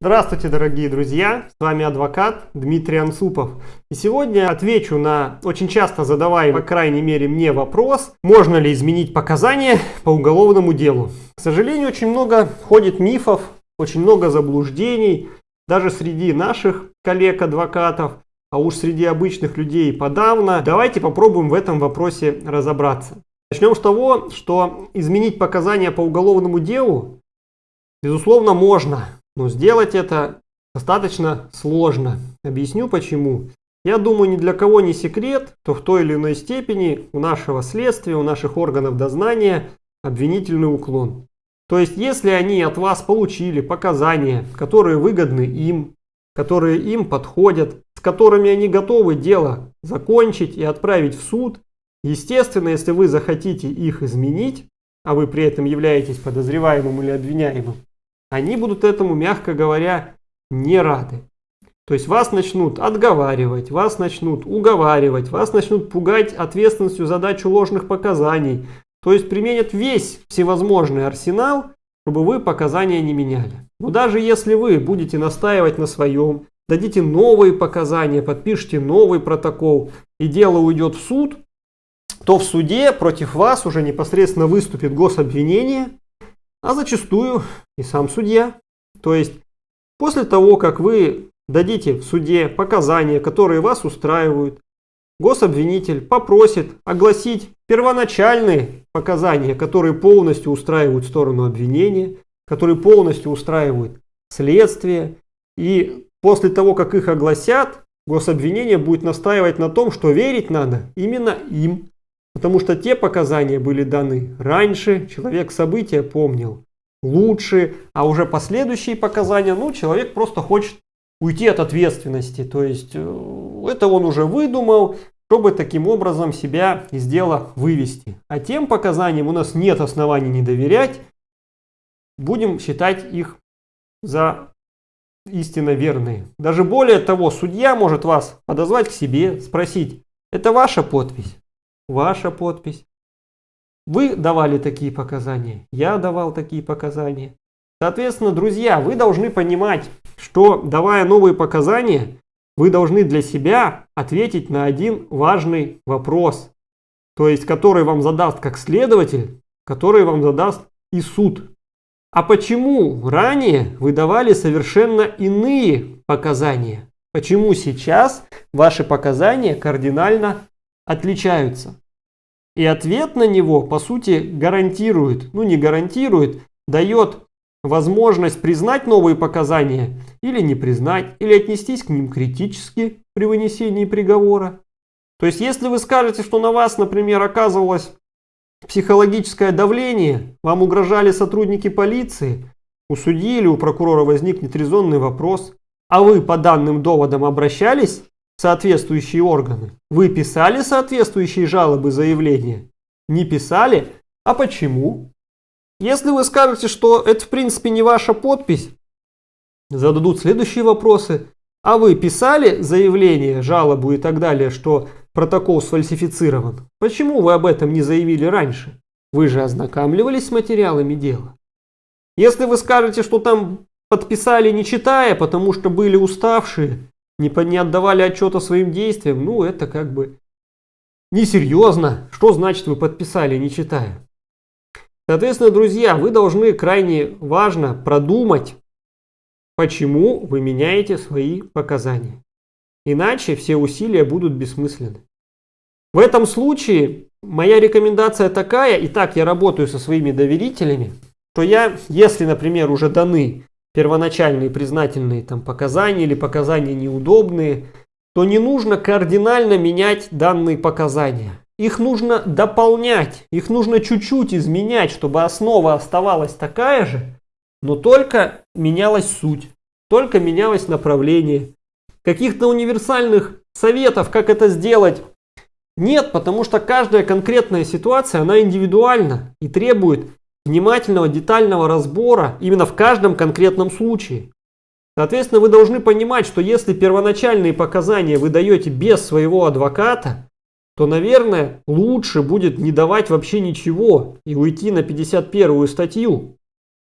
Здравствуйте, дорогие друзья! С вами адвокат Дмитрий Ансупов. И сегодня отвечу на очень часто задаваемый, по крайней мере мне, вопрос, можно ли изменить показания по уголовному делу. К сожалению, очень много ходит мифов, очень много заблуждений, даже среди наших коллег-адвокатов, а уж среди обычных людей подавно. Давайте попробуем в этом вопросе разобраться. Начнем с того, что изменить показания по уголовному делу, безусловно, можно. Но сделать это достаточно сложно. Объясню почему. Я думаю, ни для кого не секрет, то в той или иной степени у нашего следствия, у наших органов дознания обвинительный уклон. То есть, если они от вас получили показания, которые выгодны им, которые им подходят, с которыми они готовы дело закончить и отправить в суд, естественно, если вы захотите их изменить, а вы при этом являетесь подозреваемым или обвиняемым, они будут этому, мягко говоря, не рады. То есть вас начнут отговаривать, вас начнут уговаривать, вас начнут пугать ответственностью за дачу ложных показаний. То есть применят весь всевозможный арсенал, чтобы вы показания не меняли. Но даже если вы будете настаивать на своем, дадите новые показания, подпишите новый протокол и дело уйдет в суд, то в суде против вас уже непосредственно выступит гособвинение, а зачастую и сам судья. То есть после того, как вы дадите в суде показания, которые вас устраивают, гособвинитель попросит огласить первоначальные показания, которые полностью устраивают сторону обвинения, которые полностью устраивают следствие. И после того, как их огласят, гособвинение будет настаивать на том, что верить надо именно им. Потому что те показания были даны раньше, человек события помнил лучше, а уже последующие показания, ну, человек просто хочет уйти от ответственности. То есть, э, это он уже выдумал, чтобы таким образом себя из дела вывести. А тем показаниям у нас нет оснований не доверять, будем считать их за истинно верные. Даже более того, судья может вас подозвать к себе, спросить, это ваша подпись? Ваша подпись. Вы давали такие показания, я давал такие показания. Соответственно, друзья, вы должны понимать, что давая новые показания, вы должны для себя ответить на один важный вопрос, то есть который вам задаст как следователь, который вам задаст и суд. А почему ранее вы давали совершенно иные показания? Почему сейчас ваши показания кардинально отличаются. И ответ на него, по сути, гарантирует, ну не гарантирует, дает возможность признать новые показания или не признать, или отнестись к ним критически при вынесении приговора. То есть, если вы скажете, что на вас, например, оказывалось психологическое давление, вам угрожали сотрудники полиции, у судьи или у прокурора возникнет резонный вопрос, а вы по данным доводам обращались соответствующие органы. Вы писали соответствующие жалобы, заявления? Не писали? А почему? Если вы скажете, что это в принципе не ваша подпись, зададут следующие вопросы. А вы писали заявление, жалобу и так далее, что протокол сфальсифицирован? Почему вы об этом не заявили раньше? Вы же ознакомливались с материалами дела. Если вы скажете, что там подписали не читая, потому что были уставшие, не, не отдавали отчета своим действиям, ну это как бы несерьезно. Что значит вы подписали, не читая? Соответственно, друзья, вы должны крайне важно продумать, почему вы меняете свои показания. Иначе все усилия будут бессмысленны. В этом случае моя рекомендация такая, и так я работаю со своими доверителями, что я, если, например, уже даны первоначальные признательные там показания или показания неудобные, то не нужно кардинально менять данные показания. Их нужно дополнять, их нужно чуть-чуть изменять, чтобы основа оставалась такая же, но только менялась суть, только менялось направление. Каких-то универсальных советов, как это сделать, нет, потому что каждая конкретная ситуация, она индивидуальна и требует внимательного, детального разбора именно в каждом конкретном случае. Соответственно, вы должны понимать, что если первоначальные показания вы даете без своего адвоката, то, наверное, лучше будет не давать вообще ничего и уйти на 51 статью.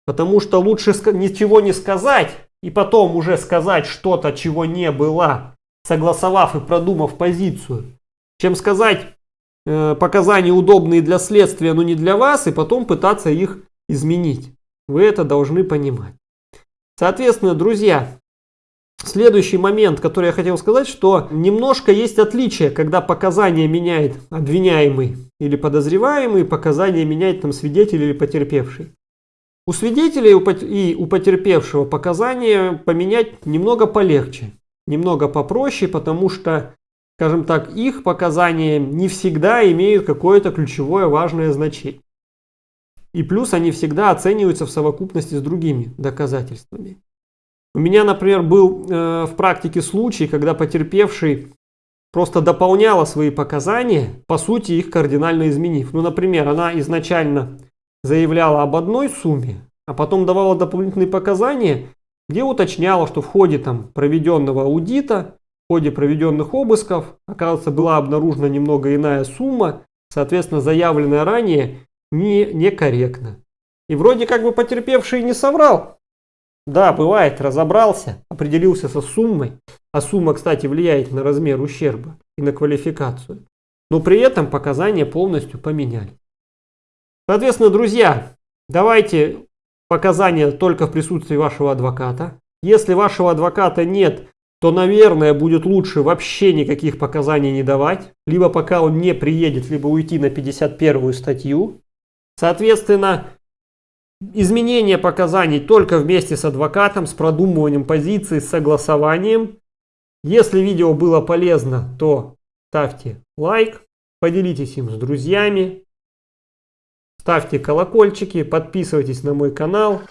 Потому что лучше ничего не сказать, и потом уже сказать что-то, чего не было, согласовав и продумав позицию, чем сказать показания удобные для следствия, но не для вас, и потом пытаться их изменить. Вы это должны понимать. Соответственно, друзья, следующий момент, который я хотел сказать, что немножко есть отличие, когда показания меняет обвиняемый или подозреваемый, показания меняет там свидетель или потерпевший. У свидетелей и у потерпевшего показания поменять немного полегче, немного попроще, потому что, скажем так, их показания не всегда имеют какое-то ключевое важное значение. И плюс они всегда оцениваются в совокупности с другими доказательствами. У меня, например, был э, в практике случай, когда потерпевший просто дополняла свои показания, по сути их кардинально изменив. Ну, например, она изначально заявляла об одной сумме, а потом давала дополнительные показания, где уточняла, что в ходе там, проведенного аудита, в ходе проведенных обысков, оказывается, была обнаружена немного иная сумма, соответственно, заявленная ранее не, некорректно. И вроде как бы потерпевший не соврал. Да, бывает, разобрался, определился со суммой, а сумма, кстати, влияет на размер ущерба и на квалификацию. Но при этом показания полностью поменяли. Соответственно, друзья, давайте показания только в присутствии вашего адвоката. Если вашего адвоката нет, то, наверное, будет лучше вообще никаких показаний не давать. Либо пока он не приедет, либо уйти на 51 статью. Соответственно, изменение показаний только вместе с адвокатом, с продумыванием позиции, с согласованием. Если видео было полезно, то ставьте лайк, поделитесь им с друзьями. Ставьте колокольчики, подписывайтесь на мой канал.